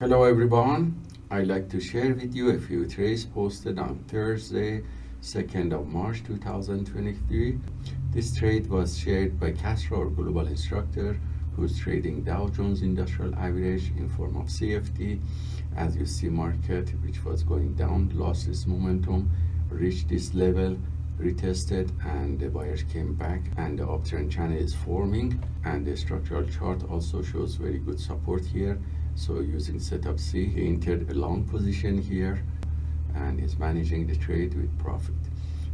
Hello everyone, I'd like to share with you a few trades posted on Thursday, 2nd of March 2023. This trade was shared by Castro, our global instructor, who's trading Dow Jones Industrial Average in form of CFD. As you see, market, which was going down, lost its momentum, reached this level, retested, and the buyers came back, and the uptrend channel is forming, and the structural chart also shows very good support here so using setup C, he entered a long position here and is managing the trade with profit.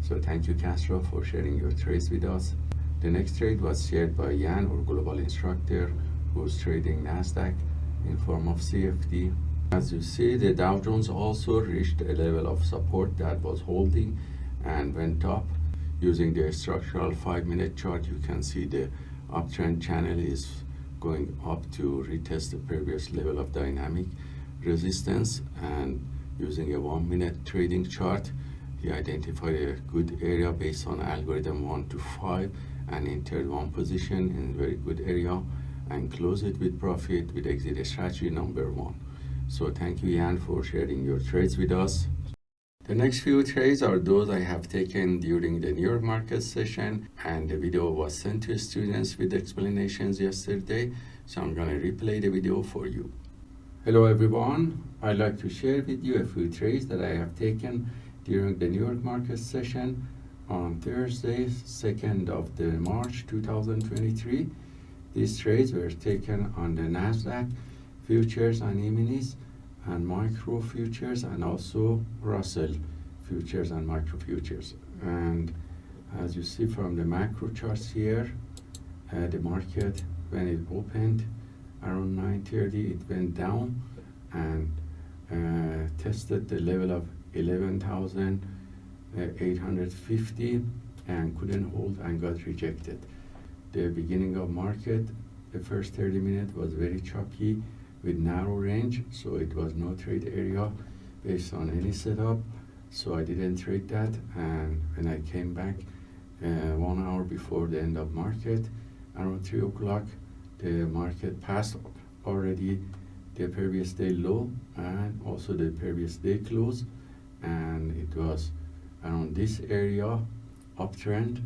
So thank you Castro for sharing your trades with us. The next trade was shared by Jan, our global instructor, who's trading NASDAQ in form of CFD. As you see, the Dow Jones also reached a level of support that was holding and went up. Using the structural 5-minute chart, you can see the uptrend channel is going up to retest the previous level of dynamic resistance and using a one minute trading chart he identified a good area based on algorithm 1 to 5 and entered one position in a very good area and close it with profit with exit strategy number one. So thank you Jan for sharing your trades with us the next few trades are those I have taken during the New York market session and the video was sent to students with explanations yesterday so I'm going to replay the video for you. Hello everyone, I'd like to share with you a few trades that I have taken during the New York market session on Thursday 2nd of the March 2023. These trades were taken on the Nasdaq futures and E-minis and micro futures and also Russell futures and micro futures and as you see from the macro charts here uh, the market when it opened around 9.30 it went down and uh, tested the level of 11,850 and couldn't hold and got rejected. The beginning of market the first 30 minutes was very choppy with narrow range so it was no trade area based on any setup. So I didn't trade that and when I came back uh, one hour before the end of market around three o'clock the market passed up already the previous day low and also the previous day close. And it was around this area uptrend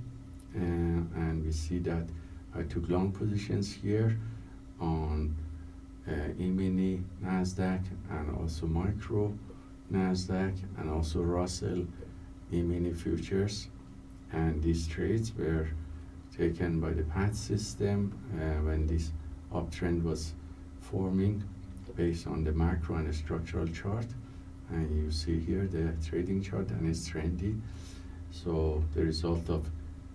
uh, and we see that I took long positions here on uh, E-mini NASDAQ and also micro NASDAQ and also Russell E-mini futures. And these trades were taken by the PAT system uh, when this uptrend was forming based on the macro and the structural chart. And you see here the trading chart and it's trendy. So the result of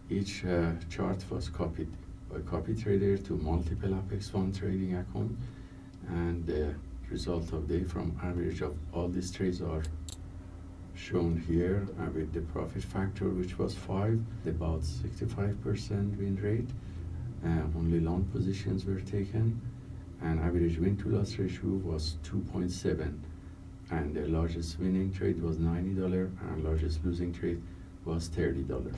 each uh, chart was copied by copy trader to multiple Apex Fund trading account and the result of the from average of all these trades are shown here uh, with the profit factor which was 5 about 65% win rate uh, only long positions were taken and average win to loss ratio was 2.7 and the largest winning trade was $90 and largest losing trade was $30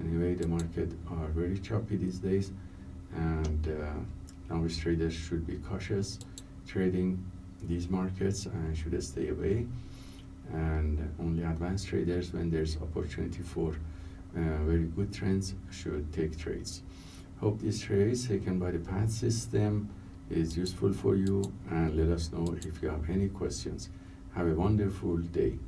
anyway the market are very choppy these days and uh, novice traders should be cautious trading these markets and should stay away. And only advanced traders when there's opportunity for uh, very good trends should take trades. Hope this trade taken by the PAT system is useful for you and let us know if you have any questions. Have a wonderful day